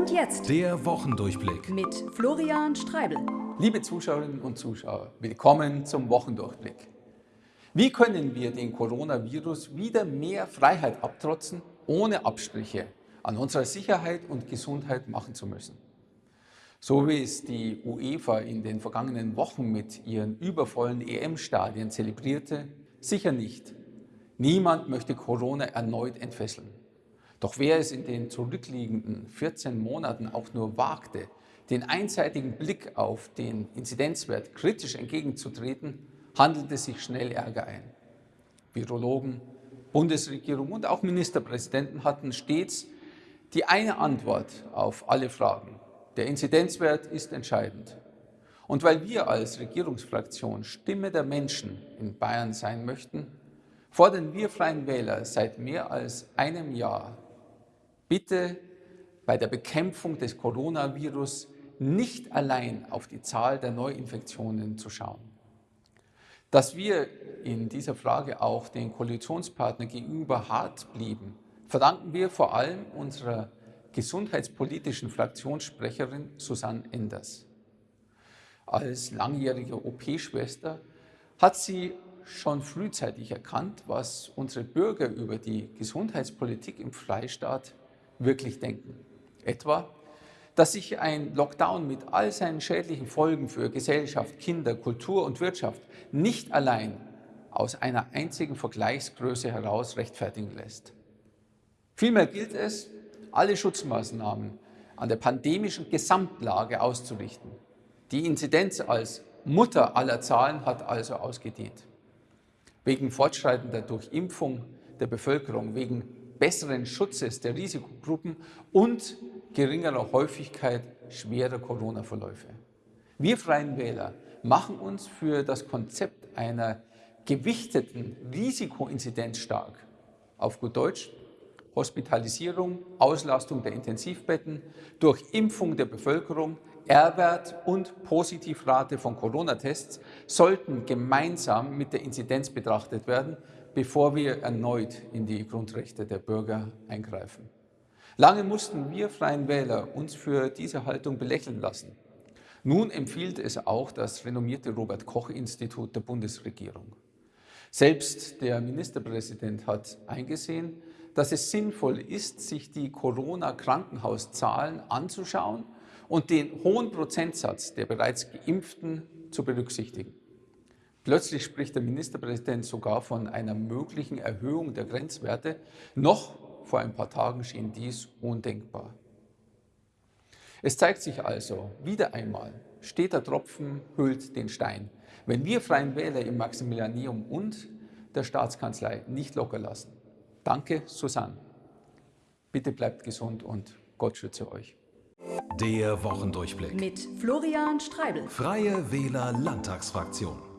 Und jetzt Der Wochendurchblick. mit Florian Streibel. Liebe Zuschauerinnen und Zuschauer, willkommen zum Wochendurchblick. Wie können wir den Coronavirus wieder mehr Freiheit abtrotzen, ohne Abstriche an unserer Sicherheit und Gesundheit machen zu müssen? So wie es die UEFA in den vergangenen Wochen mit ihren übervollen EM-Stadien zelebrierte, sicher nicht. Niemand möchte Corona erneut entfesseln. Doch wer es in den zurückliegenden 14 Monaten auch nur wagte, den einseitigen Blick auf den Inzidenzwert kritisch entgegenzutreten, handelte sich schnell Ärger ein. Virologen, Bundesregierung und auch Ministerpräsidenten hatten stets die eine Antwort auf alle Fragen. Der Inzidenzwert ist entscheidend. Und weil wir als Regierungsfraktion Stimme der Menschen in Bayern sein möchten, fordern wir Freien Wähler seit mehr als einem Jahr, bitte bei der Bekämpfung des Coronavirus nicht allein auf die Zahl der Neuinfektionen zu schauen. Dass wir in dieser Frage auch den Koalitionspartnern gegenüber hart blieben, verdanken wir vor allem unserer gesundheitspolitischen Fraktionssprecherin Susanne Enders. Als langjährige OP-Schwester hat sie schon frühzeitig erkannt, was unsere Bürger über die Gesundheitspolitik im Freistaat wirklich denken. Etwa, dass sich ein Lockdown mit all seinen schädlichen Folgen für Gesellschaft, Kinder, Kultur und Wirtschaft nicht allein aus einer einzigen Vergleichsgröße heraus rechtfertigen lässt. Vielmehr gilt es, alle Schutzmaßnahmen an der pandemischen Gesamtlage auszurichten. Die Inzidenz als Mutter aller Zahlen hat also ausgedient. Wegen fortschreitender Durchimpfung der Bevölkerung, wegen besseren Schutzes der Risikogruppen und geringerer Häufigkeit schwerer Corona-Verläufe. Wir Freien Wähler machen uns für das Konzept einer gewichteten Risikoinzidenz stark. Auf gut Deutsch, Hospitalisierung, Auslastung der Intensivbetten, durch Impfung der Bevölkerung, R-Wert und Positivrate von Corona-Tests sollten gemeinsam mit der Inzidenz betrachtet werden, bevor wir erneut in die Grundrechte der Bürger eingreifen. Lange mussten wir Freien Wähler uns für diese Haltung belächeln lassen. Nun empfiehlt es auch das renommierte Robert-Koch-Institut der Bundesregierung. Selbst der Ministerpräsident hat eingesehen, dass es sinnvoll ist, sich die Corona-Krankenhauszahlen anzuschauen und den hohen Prozentsatz der bereits Geimpften zu berücksichtigen. Plötzlich spricht der Ministerpräsident sogar von einer möglichen Erhöhung der Grenzwerte. Noch vor ein paar Tagen schien dies undenkbar. Es zeigt sich also wieder einmal, steter Tropfen hüllt den Stein. Wenn wir Freien Wähler im Maximilianeum und der Staatskanzlei nicht locker lassen. Danke, Susanne. Bitte bleibt gesund und Gott schütze euch. Der Wochendurchblick. Mit Florian Streibel. Freie Wähler Landtagsfraktion.